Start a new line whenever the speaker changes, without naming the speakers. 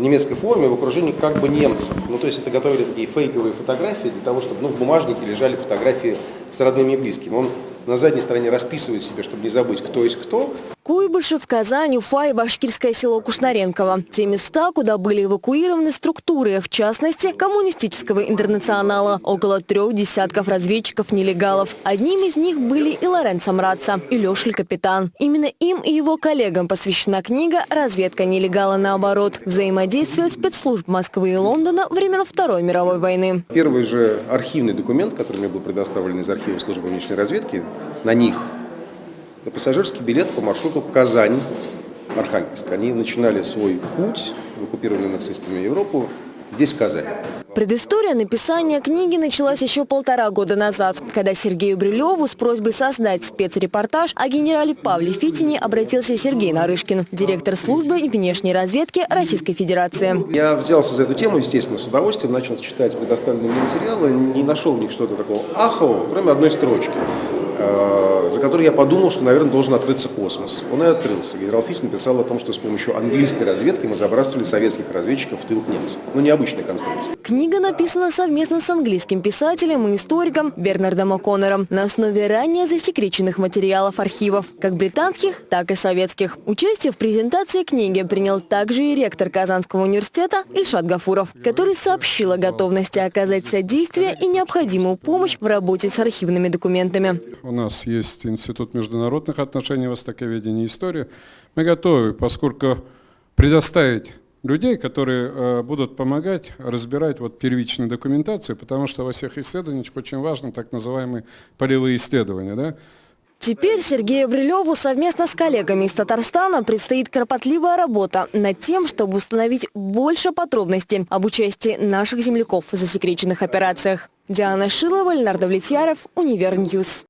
немецкой форме в окружении как бы немцев. Ну, то есть это готовили такие фейковые фотографии для того, чтобы ну, в бумажнике лежали фотографии с родными и близкими. Он на задней стороне расписывает себе, чтобы не забыть, кто есть кто.
Куйбышев, Казань, Уфа и башкирское село Кушнаренково. Те места, куда были эвакуированы структуры, в частности, коммунистического интернационала. Около трех десятков разведчиков-нелегалов. Одним из них были и Лоренцо Мраца, и Лешель Капитан. Именно им и его коллегам посвящена книга «Разведка нелегала наоборот. Взаимодействие спецслужб Москвы и Лондона времен Второй мировой войны».
Первый же архивный документ, который мне был предоставлен из архива службы внешней разведки, на них на пассажирский билет по маршруту Казань, Архангельск. Они начинали свой путь в оккупированную нацистами Европу здесь, в Казани.
Предыстория написания книги началась еще полтора года назад, когда Сергею Брилеву с просьбой создать спецрепортаж о генерале Павле Фитине обратился Сергей Нарышкин, директор службы внешней разведки Российской Федерации.
Я взялся за эту тему, естественно, с удовольствием, начал читать предоставленные мне материалы, не нашел в них что-то такого ахового, кроме одной строчки. За который я подумал, что, наверное, должен открыться космос. Он и открылся. Генерал Фис написал о том, что с помощью английской разведки мы забрасывали советских разведчиков в тыл немцев. Ну, необычная конструкция.
Книга написана совместно с английским писателем и историком Бернардом О'Коннором на основе ранее засекреченных материалов архивов, как британских, так и советских. Участие в презентации книги принял также и ректор Казанского университета Ильшат Гафуров, который сообщил о готовности оказать содействие и необходимую помощь в работе с архивными документами
у нас есть Институт международных отношений, востоковедения и истории. Мы готовы, поскольку предоставить людей, которые э, будут помогать разбирать вот первичную документацию, потому что во всех исследованиях очень важно так называемые полевые исследования. Да?
Теперь Сергею Брилеву совместно с коллегами из Татарстана предстоит кропотливая работа над тем, чтобы установить больше подробностей об участии наших земляков в засекреченных операциях. Диана Шилова, Леонард Влетьяров, Univer News.